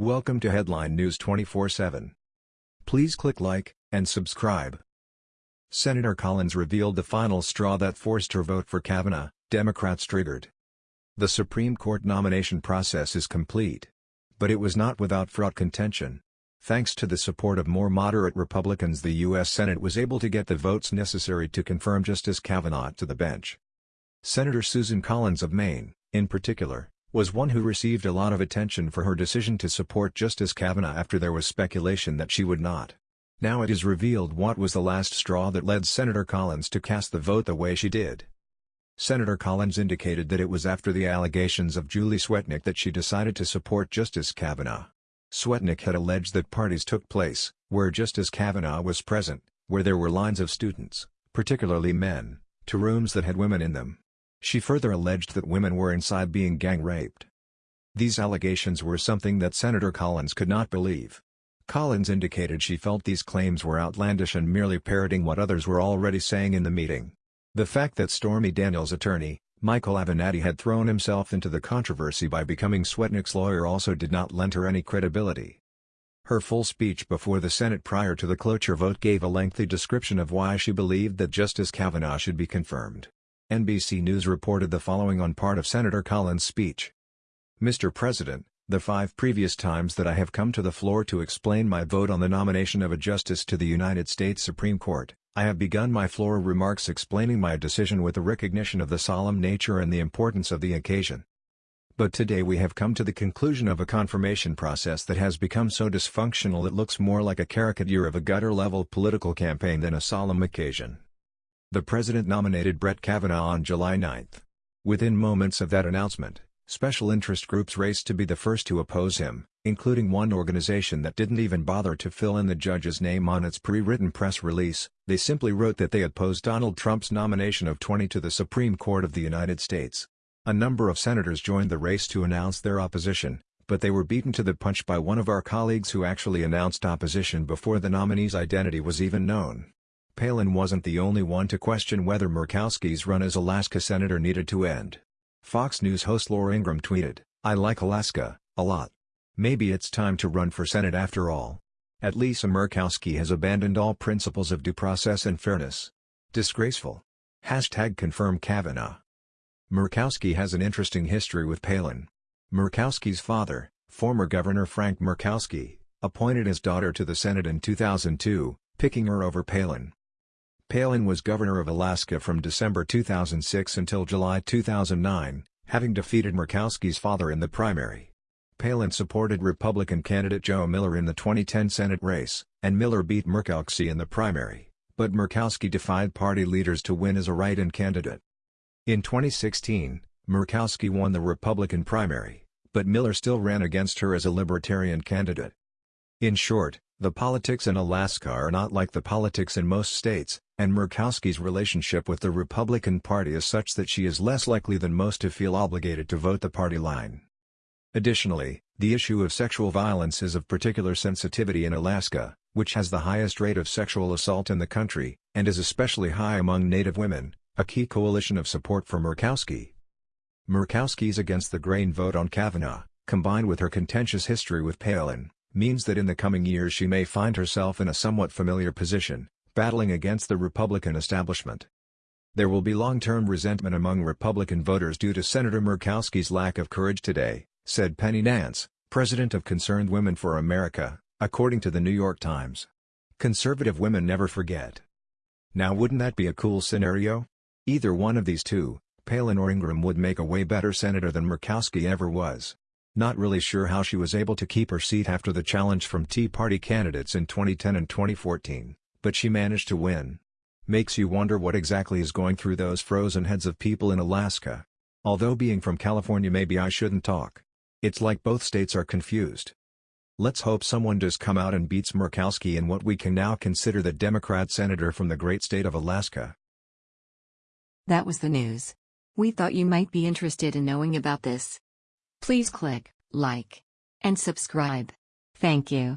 Welcome to Headline News 24/7. Please click like and subscribe. Senator Collins revealed the final straw that forced her vote for Kavanaugh, Democrats triggered. The Supreme Court nomination process is complete. But it was not without fraught contention. Thanks to the support of more moderate Republicans the U.S. Senate was able to get the votes necessary to confirm Justice Kavanaugh to the bench. Senator Susan Collins of Maine, in particular, was one who received a lot of attention for her decision to support Justice Kavanaugh after there was speculation that she would not. Now it is revealed what was the last straw that led Senator Collins to cast the vote the way she did. Senator Collins indicated that it was after the allegations of Julie Swetnick that she decided to support Justice Kavanaugh. Swetnick had alleged that parties took place, where Justice Kavanaugh was present, where there were lines of students, particularly men, to rooms that had women in them. She further alleged that women were inside being gang-raped. These allegations were something that Senator Collins could not believe. Collins indicated she felt these claims were outlandish and merely parroting what others were already saying in the meeting. The fact that Stormy Daniels' attorney, Michael Avenatti had thrown himself into the controversy by becoming Swetnick's lawyer also did not lend her any credibility. Her full speech before the Senate prior to the cloture vote gave a lengthy description of why she believed that Justice Kavanaugh should be confirmed. NBC News reported the following on part of Senator Collins' speech. Mr. President, the five previous times that I have come to the floor to explain my vote on the nomination of a justice to the United States Supreme Court, I have begun my floor remarks explaining my decision with the recognition of the solemn nature and the importance of the occasion. But today we have come to the conclusion of a confirmation process that has become so dysfunctional it looks more like a caricature of a gutter-level political campaign than a solemn occasion. The president nominated Brett Kavanaugh on July 9. Within moments of that announcement, special interest groups raced to be the first to oppose him, including one organization that didn't even bother to fill in the judge's name on its pre-written press release, they simply wrote that they opposed Donald Trump's nomination of 20 to the Supreme Court of the United States. A number of senators joined the race to announce their opposition, but they were beaten to the punch by one of our colleagues who actually announced opposition before the nominee's identity was even known. Palin wasn't the only one to question whether Murkowski's run as Alaska senator needed to end. Fox News host Laura Ingraham tweeted, I like Alaska, a lot. Maybe it's time to run for Senate after all. At Lisa Murkowski has abandoned all principles of due process and fairness. Disgraceful. Hashtag confirm Kavanaugh. Murkowski has an interesting history with Palin. Murkowski's father, former Governor Frank Murkowski, appointed his daughter to the Senate in 2002, picking her over Palin. Palin was governor of Alaska from December 2006 until July 2009, having defeated Murkowski's father in the primary. Palin supported Republican candidate Joe Miller in the 2010 Senate race, and Miller beat Murkowski in the primary, but Murkowski defied party leaders to win as a write-in candidate. In 2016, Murkowski won the Republican primary, but Miller still ran against her as a Libertarian candidate. In short, the politics in Alaska are not like the politics in most states, and Murkowski's relationship with the Republican Party is such that she is less likely than most to feel obligated to vote the party line. Additionally, the issue of sexual violence is of particular sensitivity in Alaska, which has the highest rate of sexual assault in the country, and is especially high among Native women, a key coalition of support for Murkowski. Murkowski's against the grain vote on Kavanaugh, combined with her contentious history with Palin, means that in the coming years she may find herself in a somewhat familiar position, battling against the Republican establishment. There will be long-term resentment among Republican voters due to Senator Murkowski's lack of courage today, said Penny Nance, president of Concerned Women for America, according to the New York Times. Conservative women never forget. Now wouldn't that be a cool scenario? Either one of these two, Palin or Ingraham would make a way better senator than Murkowski ever was. Not really sure how she was able to keep her seat after the challenge from Tea Party candidates in 2010 and 2014, but she managed to win. Makes you wonder what exactly is going through those frozen heads of people in Alaska. Although being from California maybe I shouldn't talk. It's like both states are confused. Let's hope someone does come out and beats Murkowski in what we can now consider the Democrat senator from the great state of Alaska. That was the news. We thought you might be interested in knowing about this. Please click like and subscribe. Thank you.